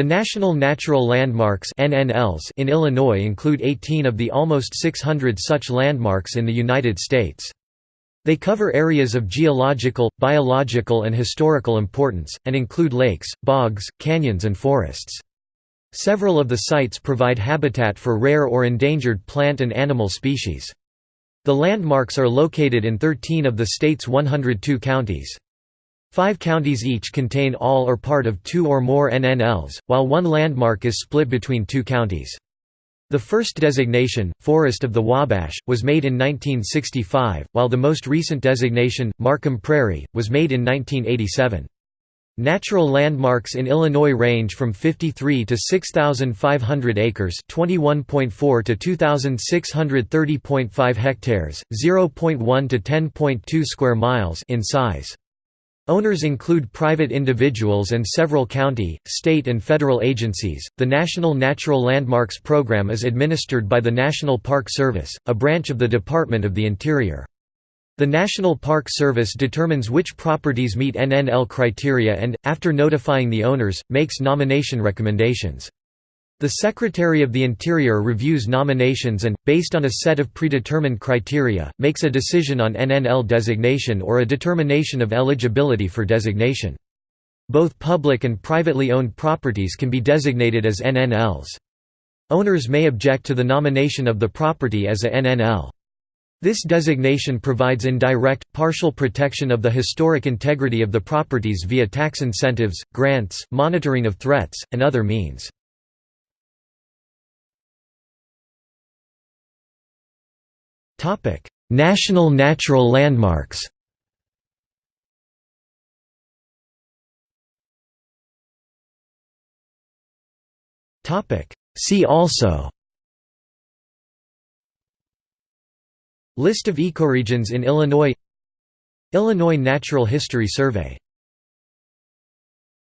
The National Natural Landmarks in Illinois include 18 of the almost 600 such landmarks in the United States. They cover areas of geological, biological and historical importance, and include lakes, bogs, canyons and forests. Several of the sites provide habitat for rare or endangered plant and animal species. The landmarks are located in 13 of the state's 102 counties. Five counties each contain all or part of two or more NNLs, while one landmark is split between two counties. The first designation, Forest of the Wabash, was made in 1965, while the most recent designation, Markham Prairie, was made in 1987. Natural landmarks in Illinois range from 53 to 6,500 acres (21.4 to 2,630.5 hectares, 0.1 to 10.2 square miles) in size. Owners include private individuals and several county, state, and federal agencies. The National Natural Landmarks Program is administered by the National Park Service, a branch of the Department of the Interior. The National Park Service determines which properties meet NNL criteria and, after notifying the owners, makes nomination recommendations. The Secretary of the Interior reviews nominations and, based on a set of predetermined criteria, makes a decision on NNL designation or a determination of eligibility for designation. Both public and privately owned properties can be designated as NNLs. Owners may object to the nomination of the property as a NNL. This designation provides indirect, partial protection of the historic integrity of the properties via tax incentives, grants, monitoring of threats, and other means. Topic: National Natural Landmarks. Topic: See also. List of ecoregions in Illinois Illinois Natural History Survey